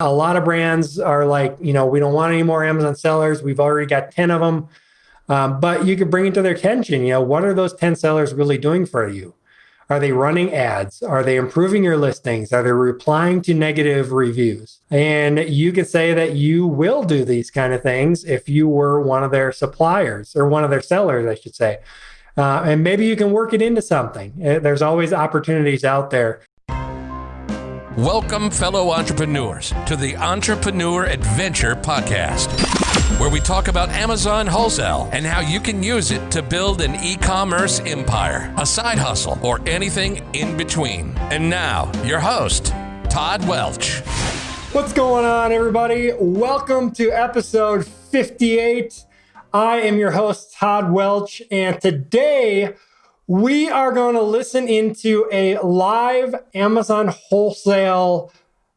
A lot of brands are like, you know, we don't want any more Amazon sellers. We've already got 10 of them. Um, but you could bring it to their attention. You know, what are those 10 sellers really doing for you? Are they running ads? Are they improving your listings? Are they replying to negative reviews? And you could say that you will do these kind of things if you were one of their suppliers or one of their sellers, I should say. Uh, and maybe you can work it into something. Uh, there's always opportunities out there. Welcome, fellow entrepreneurs, to the Entrepreneur Adventure Podcast, where we talk about Amazon wholesale and how you can use it to build an e commerce empire, a side hustle, or anything in between. And now, your host, Todd Welch. What's going on, everybody? Welcome to episode 58. I am your host, Todd Welch, and today we are going to listen into a live Amazon wholesale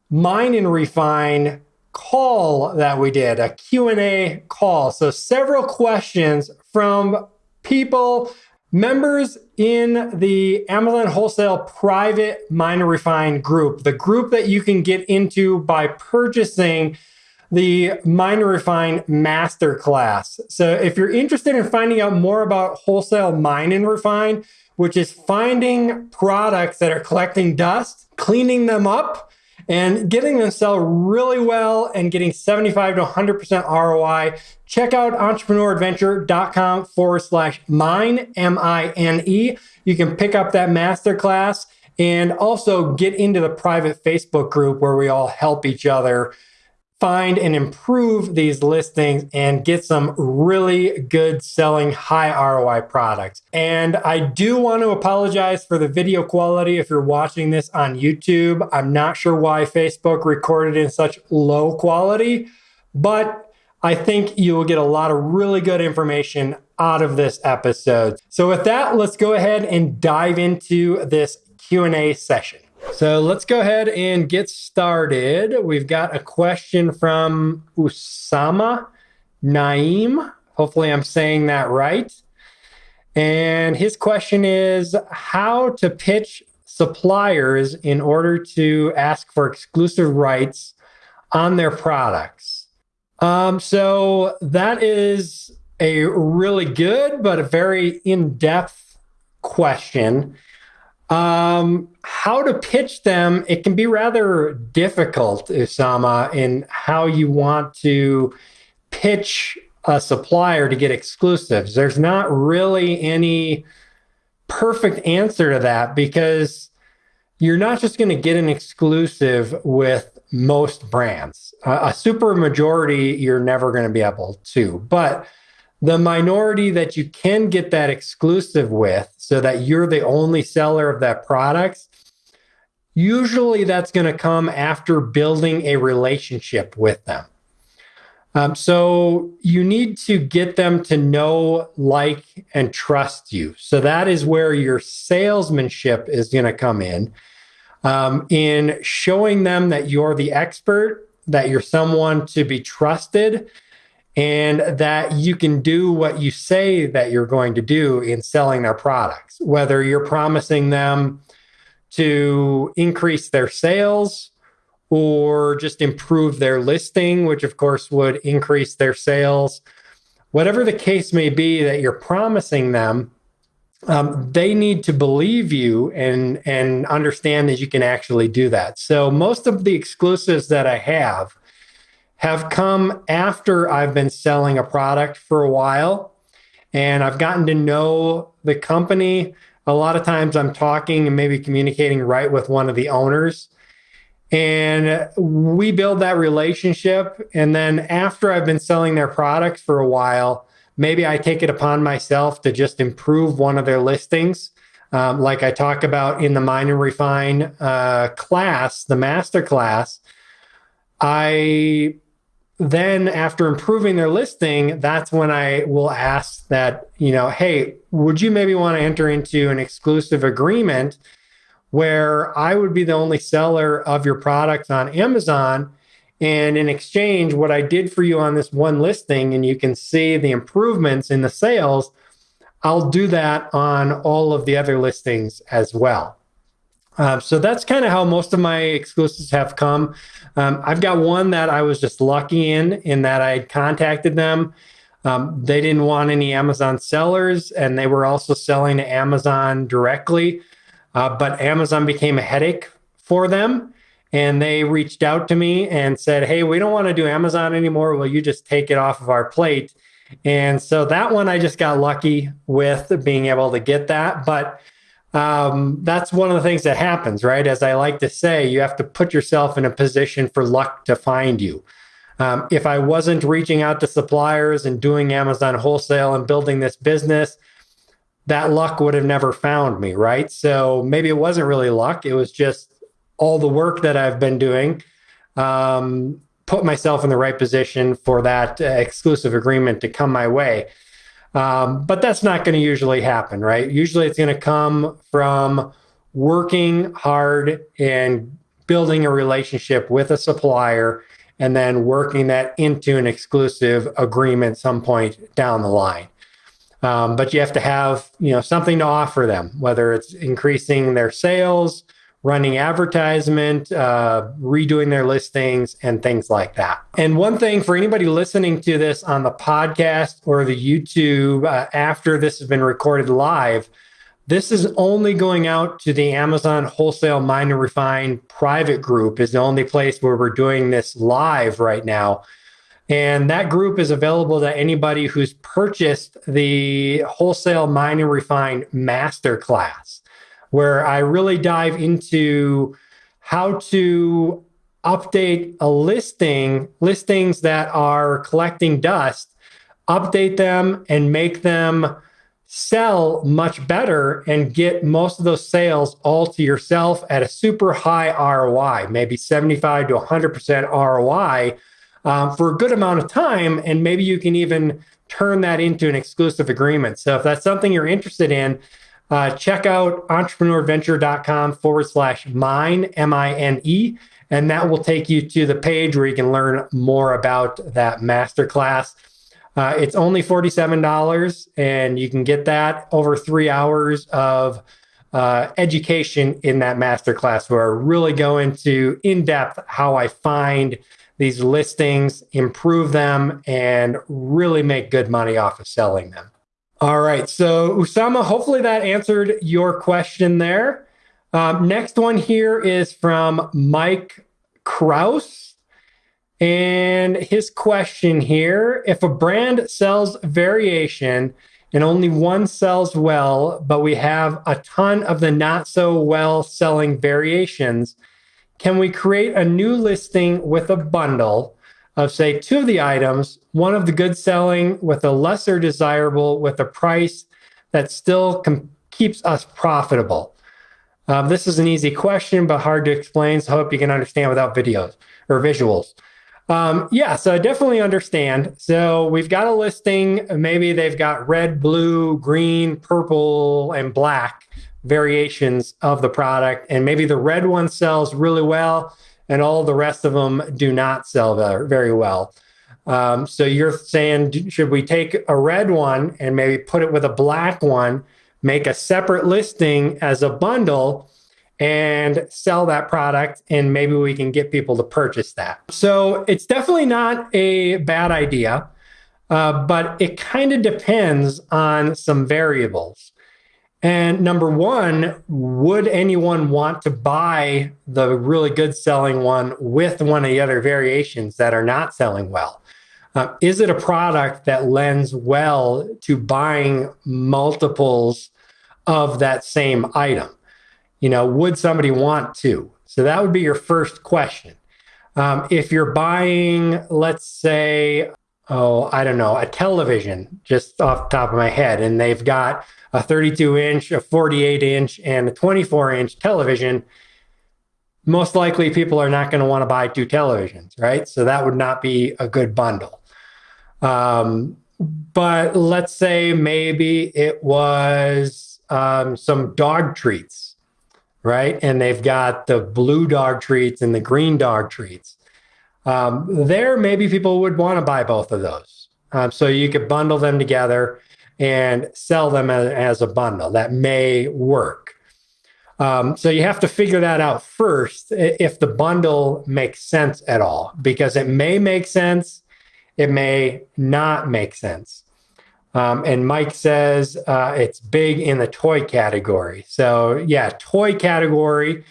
mine and refine call that we did, a Q&A call. So several questions from people, members in the Amazon wholesale private mine and refine group, the group that you can get into by purchasing the Mine Refine Masterclass. So if you're interested in finding out more about wholesale mine and refine, which is finding products that are collecting dust, cleaning them up, and getting them sell really well and getting 75 to 100% ROI, check out entrepreneuradventure.com forward slash mine, M I N E. You can pick up that masterclass and also get into the private Facebook group where we all help each other find and improve these listings and get some really good selling high ROI products. And I do want to apologize for the video quality if you're watching this on YouTube. I'm not sure why Facebook recorded in such low quality, but I think you will get a lot of really good information out of this episode. So with that, let's go ahead and dive into this Q&A session. So let's go ahead and get started. We've got a question from Usama Naim. Hopefully, I'm saying that right. And his question is how to pitch suppliers in order to ask for exclusive rights on their products. Um, so that is a really good but a very in depth question. Um, how to pitch them, it can be rather difficult, Usama, in how you want to pitch a supplier to get exclusives. There's not really any perfect answer to that because you're not just going to get an exclusive with most brands. A super majority, you're never going to be able to. But the minority that you can get that exclusive with so that you're the only seller of that product usually that's going to come after building a relationship with them. Um, so you need to get them to know like and trust you. So that is where your salesmanship is going to come in um, in showing them that you're the expert that you're someone to be trusted and that you can do what you say that you're going to do in selling their products, whether you're promising them to increase their sales or just improve their listing, which of course would increase their sales. Whatever the case may be that you're promising them, um, they need to believe you and and understand that you can actually do that. So most of the exclusives that I have have come after I've been selling a product for a while and I've gotten to know the company. A lot of times I'm talking and maybe communicating right with one of the owners. And we build that relationship. And then after I've been selling their products for a while, maybe I take it upon myself to just improve one of their listings. Um, like I talk about in the Mine and Refine uh, class, the master class, I then after improving their listing, that's when I will ask that, you know, hey, would you maybe want to enter into an exclusive agreement where I would be the only seller of your products on Amazon? And in exchange, what I did for you on this one listing, and you can see the improvements in the sales, I'll do that on all of the other listings as well. Um, so that's kind of how most of my exclusives have come. Um, I've got one that I was just lucky in, in that I had contacted them. Um, they didn't want any Amazon sellers, and they were also selling to Amazon directly. Uh, but Amazon became a headache for them. And they reached out to me and said, Hey, we don't want to do Amazon anymore. Will you just take it off of our plate? And so that one I just got lucky with being able to get that. But um, that's one of the things that happens, right? As I like to say, you have to put yourself in a position for luck to find you. Um, if I wasn't reaching out to suppliers and doing Amazon wholesale and building this business, that luck would have never found me, right? So maybe it wasn't really luck. It was just all the work that I've been doing um, put myself in the right position for that uh, exclusive agreement to come my way. Um, but that's not going to usually happen, right? Usually it's going to come from working hard and building a relationship with a supplier and then working that into an exclusive agreement some point down the line. Um, but you have to have you know something to offer them, whether it's increasing their sales, running advertisement, uh, redoing their listings, and things like that. And one thing for anybody listening to this on the podcast or the YouTube uh, after this has been recorded live, this is only going out to the Amazon Wholesale Mine and Refine private group, is the only place where we're doing this live right now. And that group is available to anybody who's purchased the Wholesale Mine and Refine Masterclass where I really dive into how to update a listing, listings that are collecting dust, update them and make them sell much better and get most of those sales all to yourself at a super high ROI, maybe 75 to 100% ROI um, for a good amount of time. And maybe you can even turn that into an exclusive agreement. So if that's something you're interested in, uh, check out entrepreneuradventure.com forward slash mine, M I N E, and that will take you to the page where you can learn more about that masterclass. Uh, it's only $47, and you can get that over three hours of uh, education in that masterclass where I really go into in depth how I find these listings, improve them, and really make good money off of selling them. All right. So, Usama, hopefully that answered your question there. Um, next one here is from Mike Kraus. And his question here if a brand sells variation and only one sells well, but we have a ton of the not so well selling variations, can we create a new listing with a bundle of, say, two of the items one of the good selling with a lesser desirable with a price that still keeps us profitable? Um, this is an easy question, but hard to explain. So I hope you can understand without videos or visuals. Um, yeah, so I definitely understand. So we've got a listing. Maybe they've got red, blue, green, purple, and black variations of the product. And maybe the red one sells really well, and all the rest of them do not sell very well. Um, so you're saying, should we take a red one and maybe put it with a black one, make a separate listing as a bundle, and sell that product, and maybe we can get people to purchase that? So it's definitely not a bad idea, uh, but it kind of depends on some variables. And number one, would anyone want to buy the really good selling one with one of the other variations that are not selling well? Uh, is it a product that lends well to buying multiples of that same item? You know, would somebody want to? So that would be your first question. Um, if you're buying, let's say, oh, I don't know, a television, just off the top of my head, and they've got a 32 inch, a 48 inch, and a 24 inch television, most likely people are not going to want to buy two televisions, right? So that would not be a good bundle. Um, but let's say maybe it was um, some dog treats, right? And they've got the blue dog treats and the green dog treats. Um, there, maybe people would want to buy both of those. Um, so you could bundle them together and sell them as, as a bundle. That may work. Um, so you have to figure that out first if the bundle makes sense at all, because it may make sense, it may not make sense. Um, and Mike says uh, it's big in the toy category. So, yeah, toy category.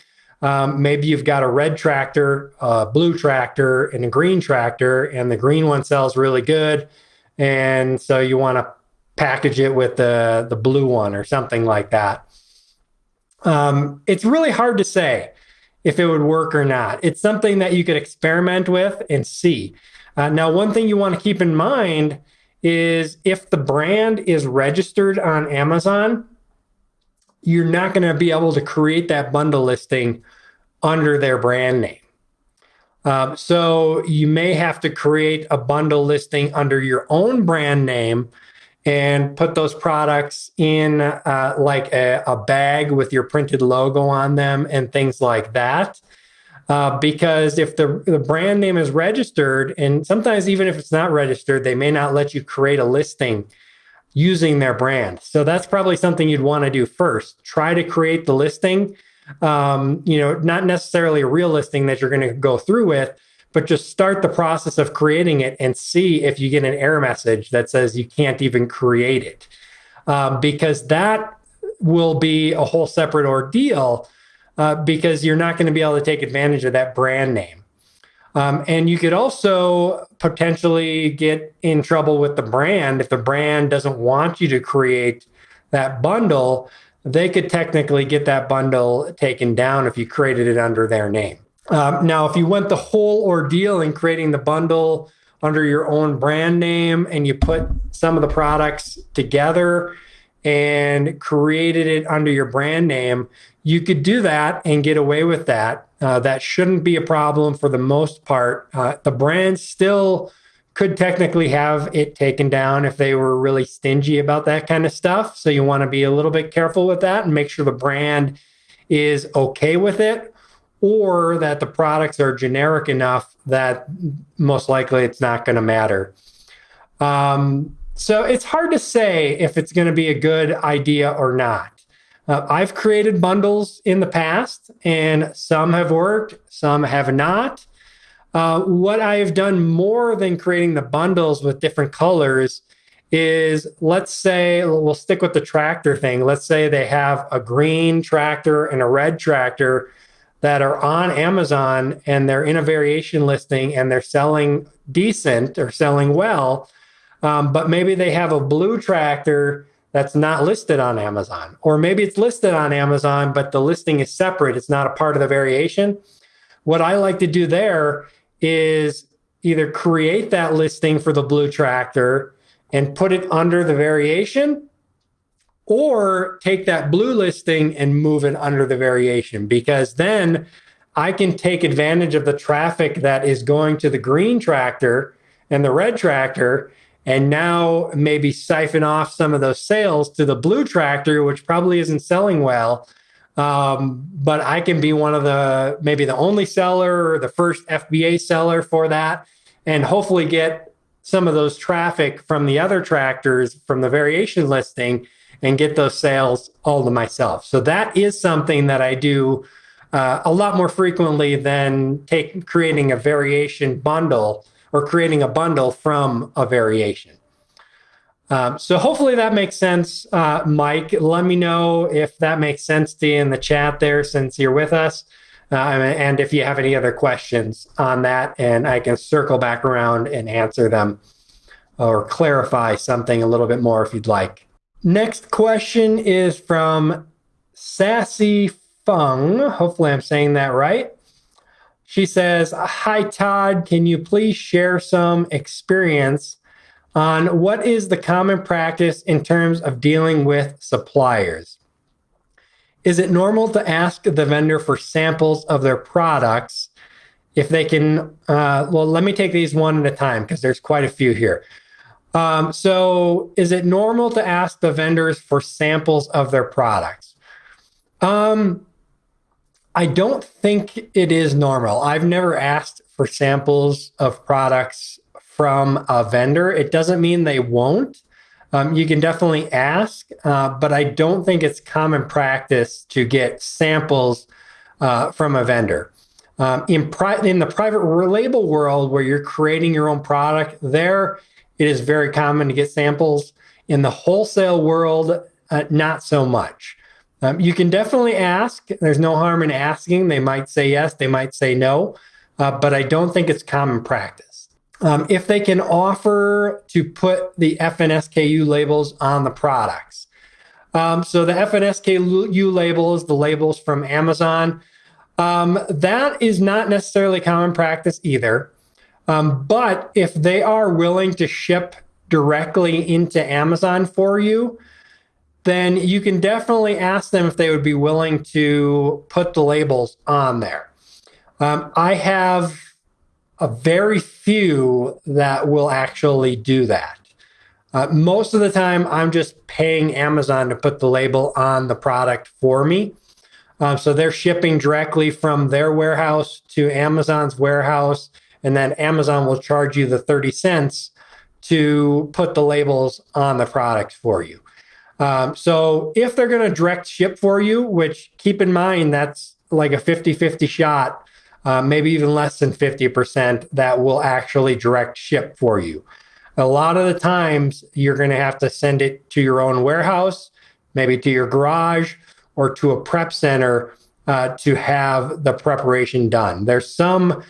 Um, maybe you've got a red tractor, a blue tractor, and a green tractor, and the green one sells really good. And so you want to package it with the, the blue one or something like that. Um, it's really hard to say if it would work or not. It's something that you could experiment with and see. Uh, now, one thing you want to keep in mind is if the brand is registered on Amazon, you're not going to be able to create that bundle listing under their brand name. Um, so you may have to create a bundle listing under your own brand name and put those products in uh, like a, a, bag with your printed logo on them and things like that. Uh, because if the, the brand name is registered, and sometimes even if it's not registered, they may not let you create a listing using their brand. So that's probably something you'd want to do first. Try to create the listing. Um, you know, not necessarily a real listing that you're going to go through with, but just start the process of creating it and see if you get an error message that says you can't even create it. Um, because that will be a whole separate ordeal uh, because you're not going to be able to take advantage of that brand name. Um, and you could also potentially get in trouble with the brand if the brand doesn't want you to create that bundle. They could technically get that bundle taken down if you created it under their name. Um, now, if you went the whole ordeal in creating the bundle under your own brand name and you put some of the products together and created it under your brand name, you could do that and get away with that. Uh, that shouldn't be a problem for the most part. Uh, the brand still could technically have it taken down if they were really stingy about that kind of stuff. So you want to be a little bit careful with that and make sure the brand is okay with it or that the products are generic enough that most likely it's not going to matter. Um, so it's hard to say if it's going to be a good idea or not. Uh, I've created bundles in the past, and some have worked, some have not. Uh, what I have done more than creating the bundles with different colors is let's say we'll stick with the tractor thing. Let's say they have a green tractor and a red tractor that are on Amazon and they're in a variation listing and they're selling decent or selling well, um, but maybe they have a blue tractor that's not listed on Amazon, or maybe it's listed on Amazon, but the listing is separate. It's not a part of the variation. What I like to do there is either create that listing for the blue tractor and put it under the variation or take that blue listing and move it under the variation because then I can take advantage of the traffic that is going to the green tractor and the red tractor and now maybe siphon off some of those sales to the blue tractor which probably isn't selling well um, but I can be one of the maybe the only seller or the first FBA seller for that and hopefully get some of those traffic from the other tractors from the variation listing and get those sales all to myself. So that is something that I do uh, a lot more frequently than take creating a variation bundle or creating a bundle from a variation. Um, so hopefully that makes sense, uh, Mike. Let me know if that makes sense to you in the chat there since you're with us. Uh, and if you have any other questions on that, and I can circle back around and answer them or clarify something a little bit more if you'd like. Next question is from Sassy Fung. Hopefully, I'm saying that right. She says, Hi, Todd. Can you please share some experience on what is the common practice in terms of dealing with suppliers? Is it normal to ask the vendor for samples of their products if they can? Uh, well, let me take these one at a time because there's quite a few here. Um, so, is it normal to ask the vendors for samples of their products? Um, I don't think it is normal. I've never asked for samples of products from a vendor. It doesn't mean they won't. Um, you can definitely ask, uh, but I don't think it's common practice to get samples uh, from a vendor. Um, in, pri- in the private label world, where you're creating your own product, there it is very common to get samples. In the wholesale world, uh, not so much. Um, you can definitely ask. There's no harm in asking. They might say yes, they might say no, uh, but I don't think it's common practice. Um, if they can offer to put the FNSKU labels on the products. Um, so the FNSKU labels, the labels from Amazon, um, that is not necessarily common practice either. Um, but if they are willing to ship directly into Amazon for you, then you can definitely ask them if they would be willing to put the labels on there. Um, I have a very few that will actually do that. Uh, most of the time, I'm just paying Amazon to put the label on the product for me. Um, so they're shipping directly from their warehouse to Amazon's warehouse, and then Amazon will charge you the 30 cents to put the labels on the product for you. Um, so if they're going to direct ship for you, which keep in mind that's like a 50 50 shot, uh, maybe even less than 50% that will actually direct ship for you. A lot of the times you're going to have to send it to your own warehouse, maybe to your garage, or to a prep center uh, to have the preparation done. There's some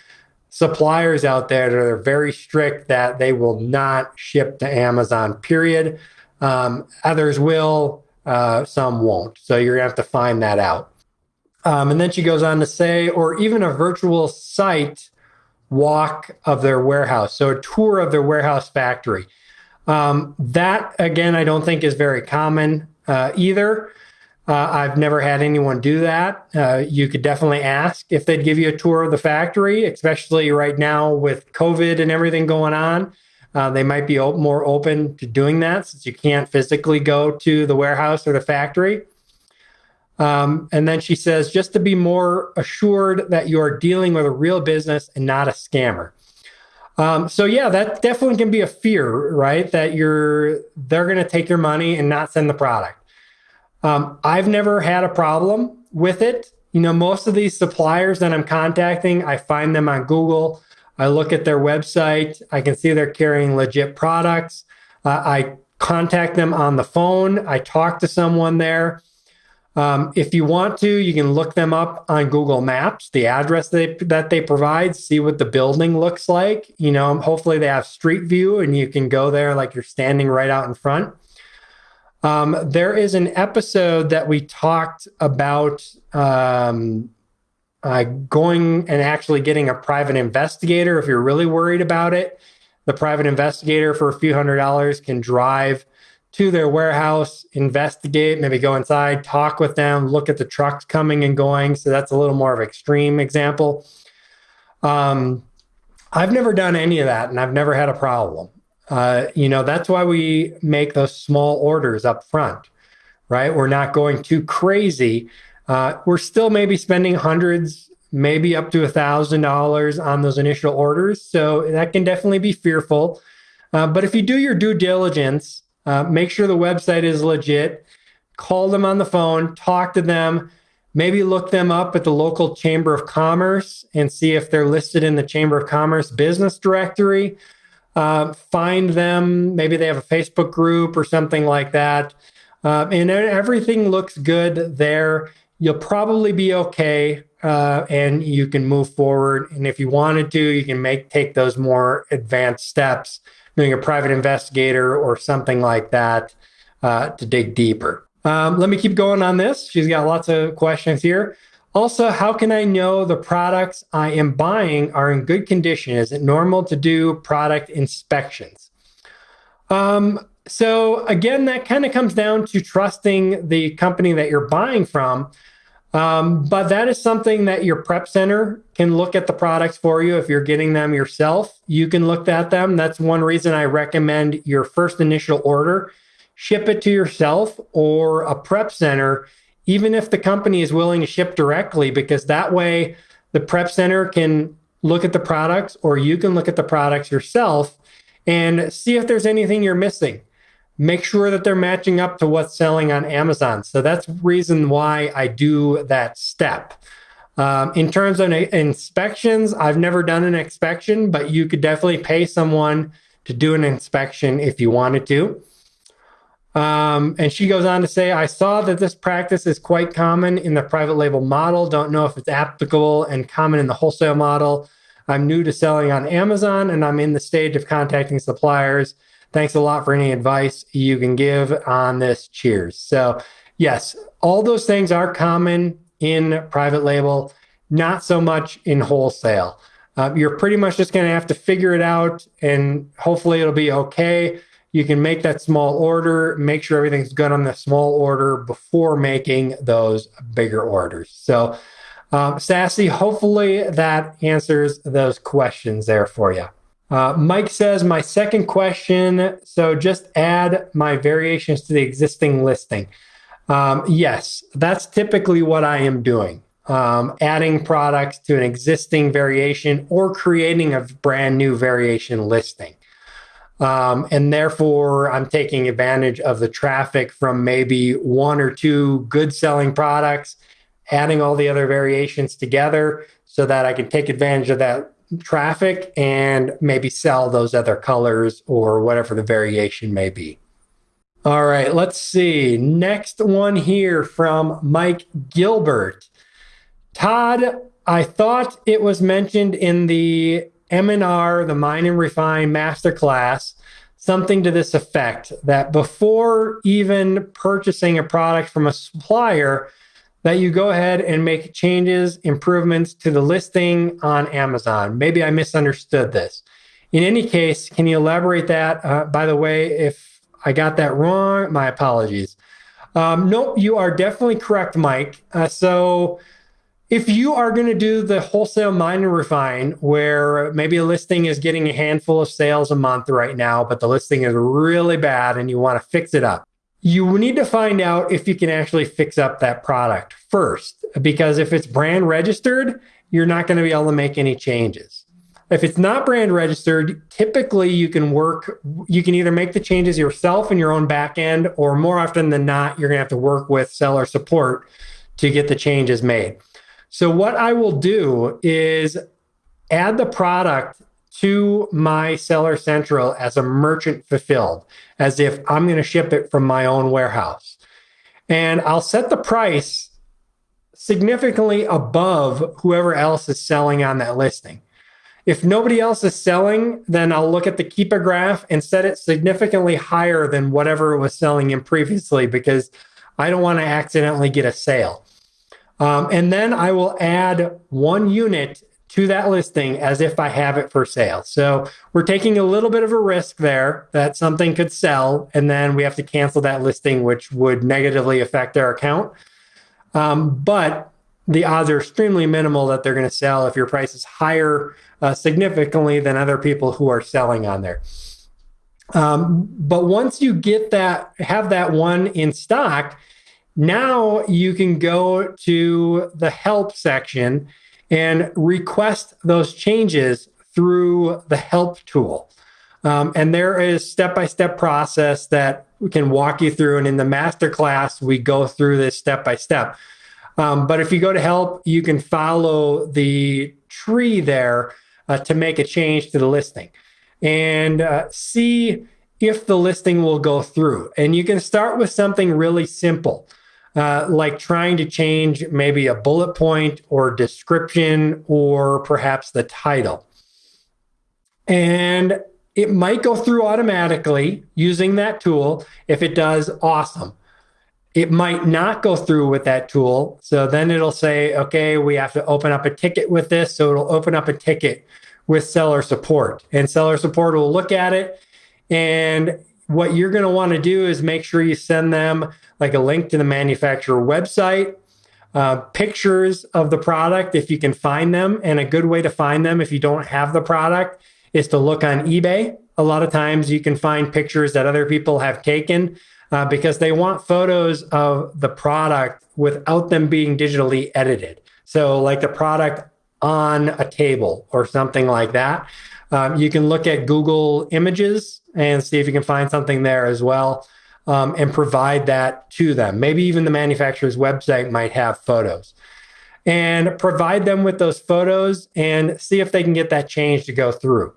suppliers out there that are very strict that they will not ship to Amazon, period. Um, others will, uh, some won't. So you're going to have to find that out. Um, and then she goes on to say, or even a virtual site walk of their warehouse. So a tour of their warehouse factory. Um, that, again, I don't think is very common uh, either. Uh, I've never had anyone do that. Uh, you could definitely ask if they'd give you a tour of the factory, especially right now with COVID and everything going on. Uh, they might be op- more open to doing that since you can't physically go to the warehouse or the factory. Um, and then she says, just to be more assured that you are dealing with a real business and not a scammer. Um, so yeah, that definitely can be a fear, right? That you're they're going to take your money and not send the product. Um, I've never had a problem with it. You know, most of these suppliers that I'm contacting, I find them on Google. I look at their website. I can see they're carrying legit products. Uh, I contact them on the phone. I talk to someone there. Um, if you want to, you can look them up on Google Maps, the address they, that they provide, see what the building looks like. You know, hopefully they have street view and you can go there like you're standing right out in front. Um, there is an episode that we talked about um, uh, going and actually getting a private investigator if you're really worried about it. The private investigator for a few hundred dollars can drive to their warehouse, investigate, maybe go inside, talk with them, look at the trucks coming and going. So that's a little more of an extreme example. Um, I've never done any of that and I've never had a problem. Uh, you know, that's why we make those small orders up front, right? We're not going too crazy. Uh, we're still maybe spending hundreds, maybe up to a thousand dollars on those initial orders. So that can definitely be fearful. Uh, but if you do your due diligence, uh, make sure the website is legit. Call them on the phone, talk to them, maybe look them up at the local Chamber of Commerce and see if they're listed in the Chamber of Commerce business directory. Uh, find them. Maybe they have a Facebook group or something like that. Uh, and everything looks good there. You'll probably be okay, uh, and you can move forward. And if you wanted to, you can make take those more advanced steps, doing a private investigator or something like that uh, to dig deeper. Um, let me keep going on this. She's got lots of questions here. Also, how can I know the products I am buying are in good condition? Is it normal to do product inspections? Um, so, again, that kind of comes down to trusting the company that you're buying from. Um, but that is something that your prep center can look at the products for you if you're getting them yourself. You can look at them. That's one reason I recommend your first initial order. Ship it to yourself or a prep center even if the company is willing to ship directly, because that way the prep center can look at the products or you can look at the products yourself and see if there's anything you're missing. Make sure that they're matching up to what's selling on Amazon. So that's the reason why I do that step. Um, in terms of inspections, I've never done an inspection, but you could definitely pay someone to do an inspection if you wanted to. Um, and she goes on to say, I saw that this practice is quite common in the private label model. Don't know if it's applicable and common in the wholesale model. I'm new to selling on Amazon and I'm in the stage of contacting suppliers. Thanks a lot for any advice you can give on this. Cheers. So, yes, all those things are common in private label, not so much in wholesale. Uh, you're pretty much just going to have to figure it out and hopefully it'll be okay. You can make that small order, make sure everything's good on the small order before making those bigger orders. So, um, Sassy, hopefully that answers those questions there for you. Uh, Mike says, My second question so just add my variations to the existing listing. Um, yes, that's typically what I am doing. Um, adding products to an existing variation or creating a brand new variation listing. Um, and therefore, I'm taking advantage of the traffic from maybe one or two good selling products, adding all the other variations together so that I can take advantage of that traffic and maybe sell those other colors or whatever the variation may be. All right, let's see. Next one here from Mike Gilbert. Todd, I thought it was mentioned in the M&R, the Mine and Refine Masterclass, something to this effect that before even purchasing a product from a supplier, that you go ahead and make changes, improvements to the listing on Amazon. Maybe I misunderstood this. In any case, can you elaborate that? Uh, by the way, if I got that wrong, my apologies. Um, no, you are definitely correct, Mike. Uh, so if you are going to do the wholesale mine and refine where maybe a listing is getting a handful of sales a month right now but the listing is really bad and you want to fix it up you need to find out if you can actually fix up that product first because if it's brand registered you're not going to be able to make any changes. If it's not brand registered typically you can work you can either make the changes yourself in your own back end or more often than not you're going to have to work with seller support to get the changes made. So what I will do is add the product to my seller central as a merchant fulfilled, as if I'm going to ship it from my own warehouse. And I'll set the price significantly above whoever else is selling on that listing. If nobody else is selling, then I'll look at the Keepa graph and set it significantly higher than whatever it was selling in previously because I don't want to accidentally get a sale. Um, and then I will add one unit to that listing as if I have it for sale. So we're taking a little bit of a risk there that something could sell, and then we have to cancel that listing, which would negatively affect our account. Um, but the odds are extremely minimal that they're going to sell if your price is higher uh, significantly than other people who are selling on there. Um, but once you get that, have that one in stock, now you can go to the help section and request those changes through the help tool. Um, and there is step-by-step process that we can walk you through. And in the masterclass, we go through this step by step. Um, but if you go to help, you can follow the tree there uh, to make a change to the listing and uh, see if the listing will go through. And you can start with something really simple uh, like trying to change maybe a bullet point or description or perhaps the title. And it might go through automatically using that tool. If it does, awesome. It might not go through with that tool. So then it'll say, okay, we have to open up a ticket with this. So it'll open up a ticket with seller support, and seller support will look at it. And what you're going to want to do is make sure you send them like a link to the manufacturer website, uh, pictures of the product if you can find them. And a good way to find them if you don't have the product is to look on eBay. A lot of times you can find pictures that other people have taken uh, because they want photos of the product without them being digitally edited. So, like the product on a table or something like that. Um, you can look at Google Images and see if you can find something there as well um, and provide that to them. Maybe even the manufacturer's website might have photos. And provide them with those photos and see if they can get that change to go through.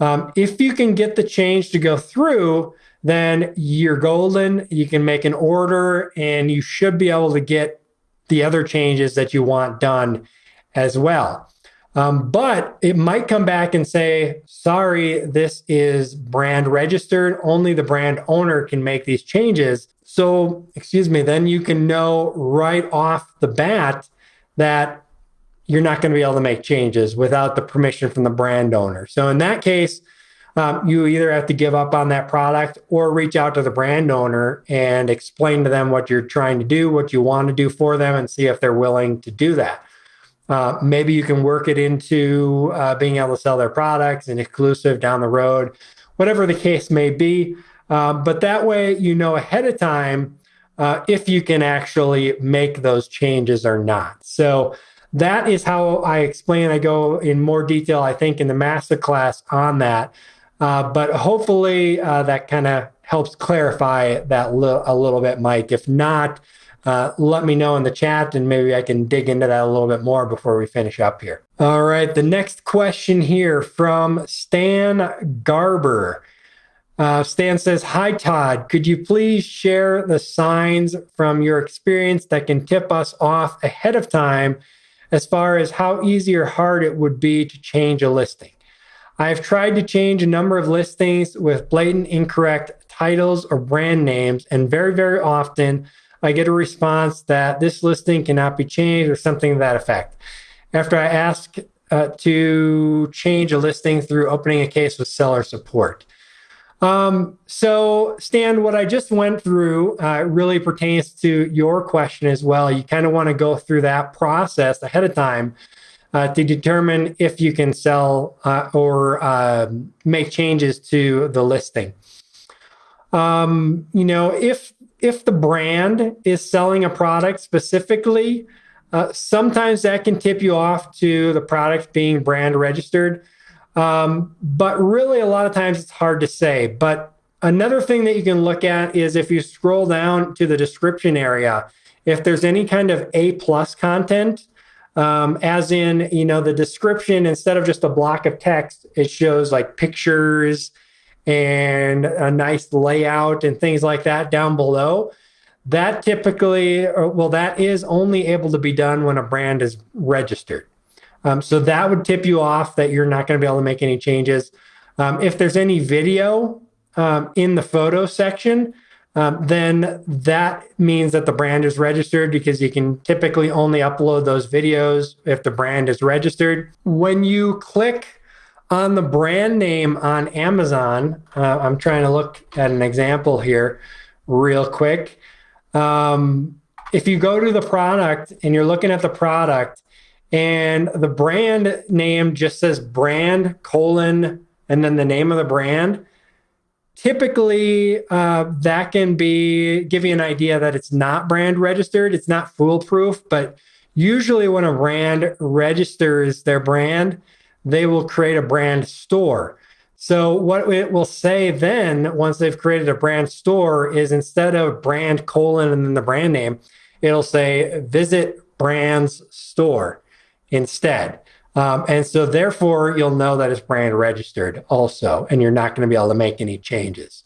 Um, if you can get the change to go through, then you're golden. You can make an order and you should be able to get the other changes that you want done as well. Um, but it might come back and say, sorry, this is brand registered. Only the brand owner can make these changes. So, excuse me, then you can know right off the bat that you're not going to be able to make changes without the permission from the brand owner. So, in that case, um, you either have to give up on that product or reach out to the brand owner and explain to them what you're trying to do, what you want to do for them, and see if they're willing to do that. Uh, maybe you can work it into uh, being able to sell their products and exclusive down the road, whatever the case may be. Uh, but that way, you know ahead of time uh, if you can actually make those changes or not. So that is how I explain. I go in more detail, I think, in the masterclass on that. Uh, but hopefully, uh, that kind of helps clarify that li- a little bit, Mike. If not, uh, let me know in the chat and maybe I can dig into that a little bit more before we finish up here. All right, the next question here from Stan Garber. Uh, Stan says, Hi, Todd. Could you please share the signs from your experience that can tip us off ahead of time as far as how easy or hard it would be to change a listing? I have tried to change a number of listings with blatant incorrect titles or brand names, and very, very often I get a response that this listing cannot be changed or something to that effect. After I ask uh, to change a listing through opening a case with seller support. Um, so, Stan, what I just went through uh, really pertains to your question as well. You kind of want to go through that process ahead of time uh, to determine if you can sell uh, or uh, make changes to the listing. Um, you know, if if the brand is selling a product specifically, uh, sometimes that can tip you off to the product being brand registered. Um, but really, a lot of times it's hard to say. But another thing that you can look at is if you scroll down to the description area, if there's any kind of A plus content, um, as in, you know, the description, instead of just a block of text, it shows like pictures and a nice layout and things like that down below. That typically, well, that is only able to be done when a brand is registered. Um, so that would tip you off that you're not going to be able to make any changes. Um, if there's any video um, in the photo section, um, then that means that the brand is registered because you can typically only upload those videos if the brand is registered. When you click on the brand name on Amazon, uh, I'm trying to look at an example here real quick. Um, if you go to the product and you're looking at the product and the brand name just says brand colon and then the name of the brand, typically uh, that can be give you an idea that it's not brand registered. It's not foolproof, but usually when a brand registers their brand, they will create a brand store. So, what it will say then, once they've created a brand store, is instead of brand colon and then the brand name, it'll say visit brands store instead. Um, and so, therefore, you'll know that it's brand registered also, and you're not going to be able to make any changes.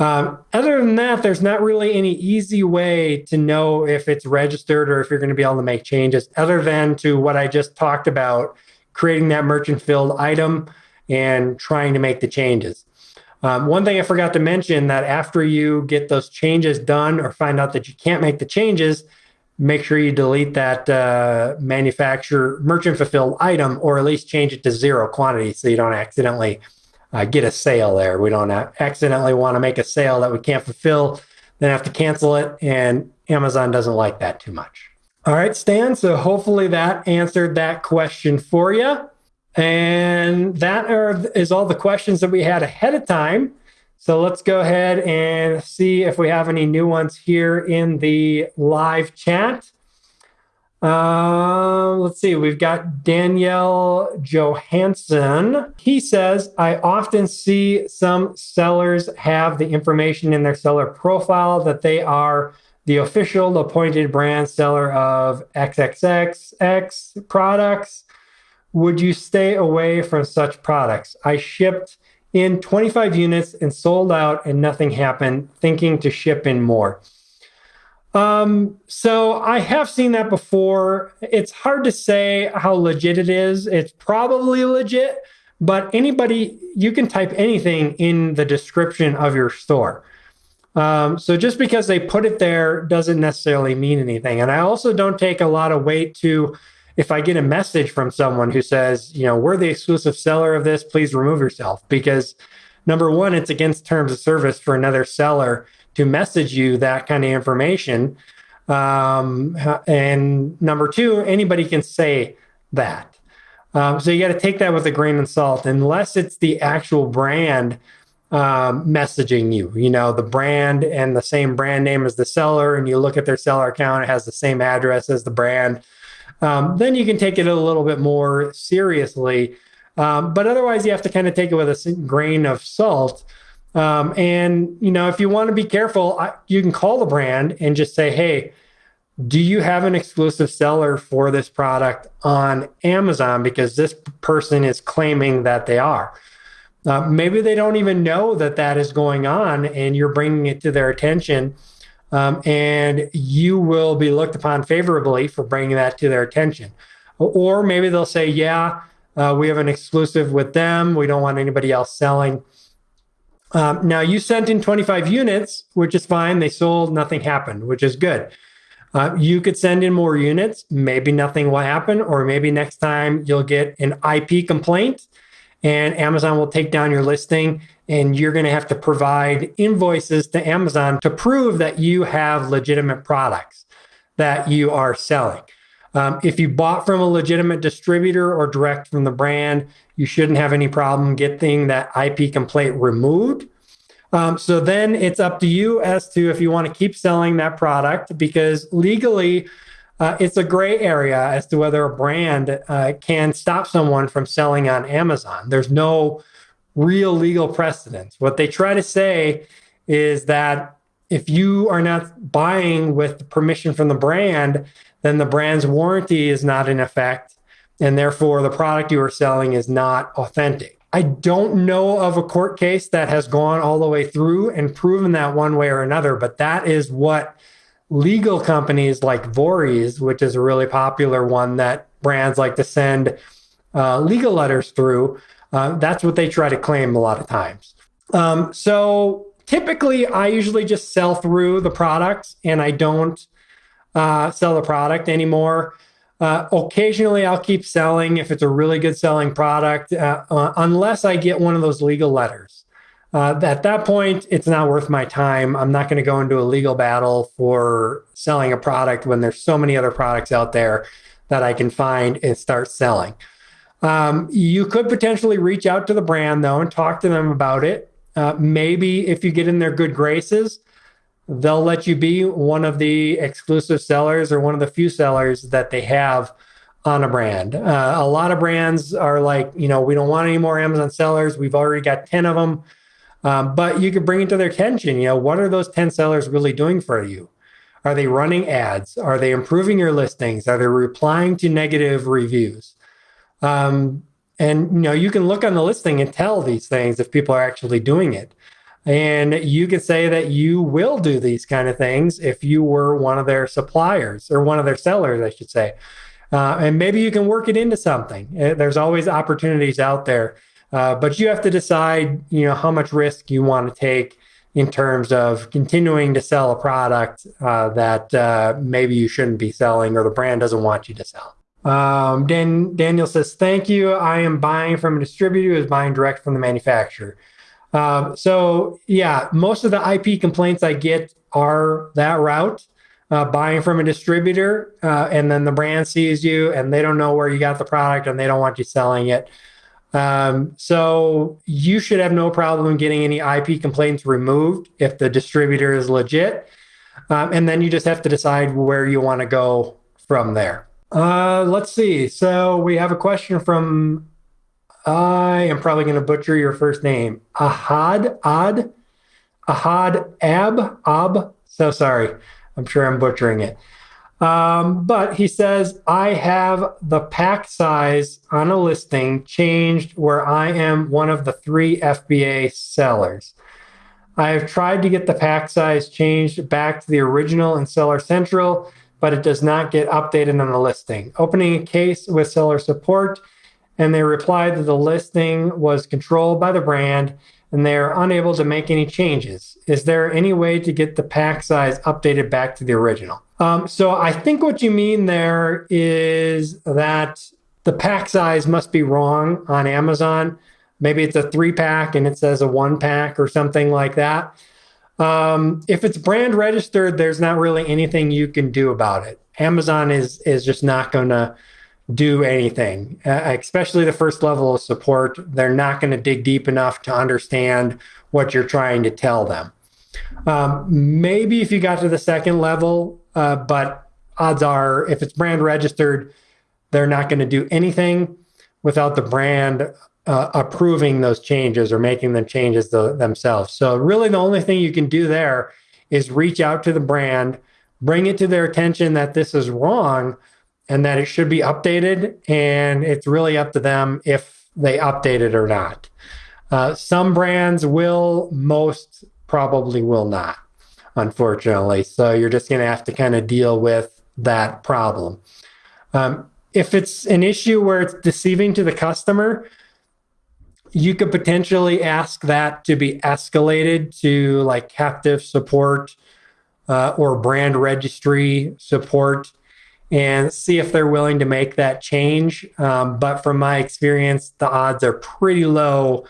Um, other than that, there's not really any easy way to know if it's registered or if you're going to be able to make changes, other than to what I just talked about creating that merchant fulfilled item and trying to make the changes. Um, one thing I forgot to mention that after you get those changes done or find out that you can't make the changes, make sure you delete that uh, manufacturer merchant fulfilled item or at least change it to zero quantity so you don't accidentally uh, get a sale there. We don't accidentally want to make a sale that we can't fulfill, then have to cancel it. And Amazon doesn't like that too much. All right, Stan. So hopefully that answered that question for you. And that are, is all the questions that we had ahead of time. So let's go ahead and see if we have any new ones here in the live chat. Uh, let's see. We've got Danielle Johansson. He says, I often see some sellers have the information in their seller profile that they are the official appointed brand seller of XXXX products. Would you stay away from such products? I shipped in 25 units and sold out, and nothing happened, thinking to ship in more. Um, so I have seen that before. It's hard to say how legit it is. It's probably legit, but anybody, you can type anything in the description of your store. Um, so just because they put it there doesn't necessarily mean anything. And I also don't take a lot of weight to if I get a message from someone who says, you know, we're the exclusive seller of this, please remove yourself. Because number one, it's against terms of service for another seller to message you that kind of information. Um, and number two, anybody can say that. Um, so you got to take that with a grain of salt, unless it's the actual brand um, messaging you. You know, the brand and the same brand name as the seller, and you look at their seller account, it has the same address as the brand. Um, then you can take it a little bit more seriously. Um, but otherwise, you have to kind of take it with a grain of salt. Um, and you know, if you want to be careful, I, you can call the brand and just say, "Hey, do you have an exclusive seller for this product on Amazon?" Because this person is claiming that they are. Uh, maybe they don't even know that that is going on, and you're bringing it to their attention. Um, and you will be looked upon favorably for bringing that to their attention. Or maybe they'll say, Yeah, uh, we have an exclusive with them. We don't want anybody else selling. Um, now you sent in 25 units, which is fine. They sold, nothing happened, which is good. Uh, you could send in more units. Maybe nothing will happen, or maybe next time you'll get an IP complaint and Amazon will take down your listing and you're going to have to provide invoices to Amazon to prove that you have legitimate products that you are selling. Um, if you bought from a legitimate distributor or direct from the brand, you shouldn't have any problem getting that IP complaint removed. Um, so then it's up to you as to if you want to keep selling that product because legally uh, it's a gray area as to whether a brand uh, can stop someone from selling on Amazon. There's no real legal precedent. What they try to say is that if you are not buying with permission from the brand, then the brand's warranty is not in effect. And therefore, the product you are selling is not authentic. I don't know of a court case that has gone all the way through and proven that one way or another, but that is what legal companies like Vorys, which is a really popular one that brands like to send uh, legal letters through, uh, that's what they try to claim a lot of times. Um, so typically, I usually just sell through the products and I don't uh, sell the product anymore. Uh, occasionally, I'll keep selling if it's a really good selling product, uh, uh, unless I get one of those legal letters. Uh, at that point, it's not worth my time. I'm not going to go into a legal battle for selling a product when there's so many other products out there that I can find and start selling. Um, you could potentially reach out to the brand though and talk to them about it. Uh, maybe if you get in their good graces, they'll let you be one of the exclusive sellers or one of the few sellers that they have on a brand. Uh, a lot of brands are like, you know, we don't want any more Amazon sellers. We've already got 10 of them. Um, but you could bring it to their attention. You know, what are those 10 sellers really doing for you? Are they running ads? Are they improving your listings? Are they replying to negative reviews? Um, and you know, you can look on the listing and tell these things if people are actually doing it. And you could say that you will do these kind of things if you were one of their suppliers or one of their sellers, I should say. Uh, and maybe you can work it into something. Uh, there's always opportunities out there uh, but you have to decide, you know, how much risk you want to take in terms of continuing to sell a product uh, that uh, maybe you shouldn't be selling or the brand doesn't want you to sell. Um, Dan, Daniel says, "Thank you. I am buying from a distributor who is buying direct from the manufacturer." Um, so yeah, most of the IP complaints I get are that route. Uh, buying from a distributor, uh, and then the brand sees you and they don't know where you got the product and they don't want you selling it. Um, so you should have no problem getting any IP complaints removed if the distributor is legit. Um, and then you just have to decide where you want to go from there. Uh, let's see. So we have a question from. I am probably going to butcher your first name. Ahad Ad, Ahad Ab Ab. So sorry. I'm sure I'm butchering it. Um, but he says, I have the pack size on a listing changed where I am one of the three FBA sellers. I have tried to get the pack size changed back to the original in Seller Central, but it does not get updated on the listing. Opening a case with seller support, and they replied that the listing was controlled by the brand and they are unable to make any changes. Is there any way to get the pack size updated back to the original? Um, so I think what you mean there is that the pack size must be wrong on Amazon. Maybe it's a three pack and it says a one pack or something like that. Um, if it's brand registered, there's not really anything you can do about it. Amazon is is just not going to do anything, uh, especially the first level of support. They're not going to dig deep enough to understand what you're trying to tell them. Um, maybe if you got to the second level, uh, but odds are, if it's brand registered, they're not going to do anything without the brand uh, approving those changes or making the changes the, themselves. So, really, the only thing you can do there is reach out to the brand, bring it to their attention that this is wrong and that it should be updated. And it's really up to them if they update it or not. Uh, some brands will, most probably will not, unfortunately. So you're just going to have to kind of deal with that problem. Um, if it's an issue where it's deceiving to the customer, you could potentially ask that to be escalated to like captive support uh, or brand registry support and see if they're willing to make that change. Um, but from my experience, the odds are pretty low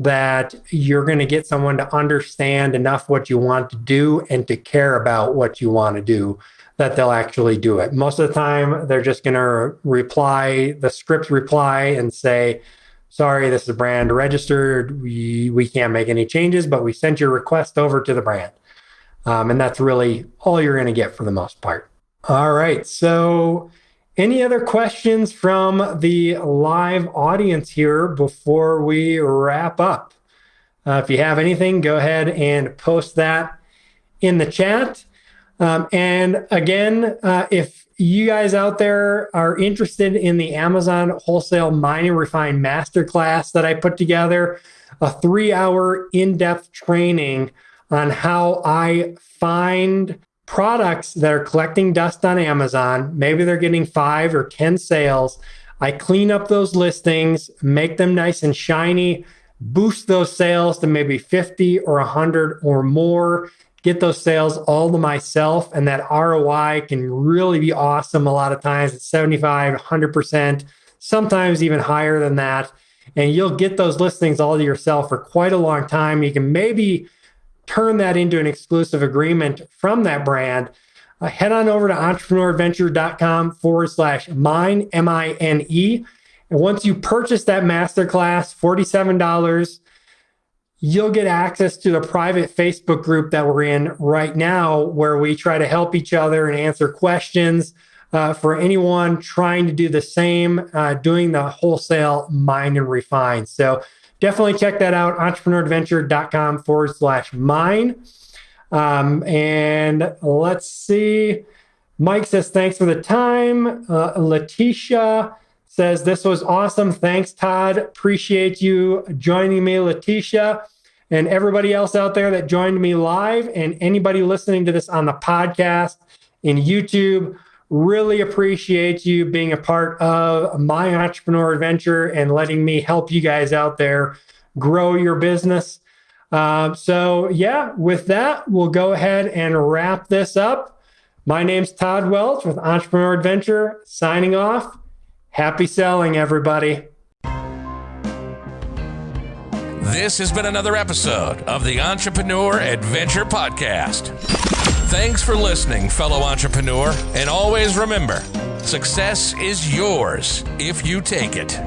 that you're going to get someone to understand enough what you want to do and to care about what you want to do that they'll actually do it. Most of the time, they're just going to reply, the script reply and say, sorry, this is brand registered. We, we can't make any changes, but we sent your request over to the brand. Um, and that's really all you're going to get for the most part. All right. So, any other questions from the live audience here before we wrap up? Uh, if you have anything, go ahead and post that in the chat. Um, and again, uh, if you guys out there are interested in the Amazon Wholesale Mine and Refine Masterclass that I put together, a three hour in depth training on how I find products that are collecting dust on Amazon. Maybe they're getting five or 10 sales. I clean up those listings, make them nice and shiny, boost those sales to maybe 50 or 100 or more, get those sales all to myself. And that ROI can really be awesome. A lot of times it's 75, 100%, sometimes even higher than that. And you'll get those listings all to yourself for quite a long time. You can maybe turn that into an exclusive agreement from that brand, uh, head on over to entrepreneuradventure.com forward slash mine, M I N E. And once you purchase that masterclass, $47, you'll get access to the private Facebook group that we're in right now, where we try to help each other and answer questions. Uh, for anyone trying to do the same, uh, doing the wholesale mine and refine. So definitely check that out entrepreneuradventure.com forward slash mine. Um, and let's see. Mike says, thanks for the time. Uh, Letitia says, this was awesome. Thanks, Todd. Appreciate you joining me, Letitia. And everybody else out there that joined me live, and anybody listening to this on the podcast in YouTube, really appreciate you being a part of my entrepreneur adventure and letting me help you guys out there grow your business. Uh, so, yeah, with that, we'll go ahead and wrap this up. My name's Todd Welch with Entrepreneur Adventure, signing off. Happy selling, everybody. This has been another episode of the Entrepreneur Adventure Podcast. Thanks for listening, fellow entrepreneur, and always remember success is yours if you take it.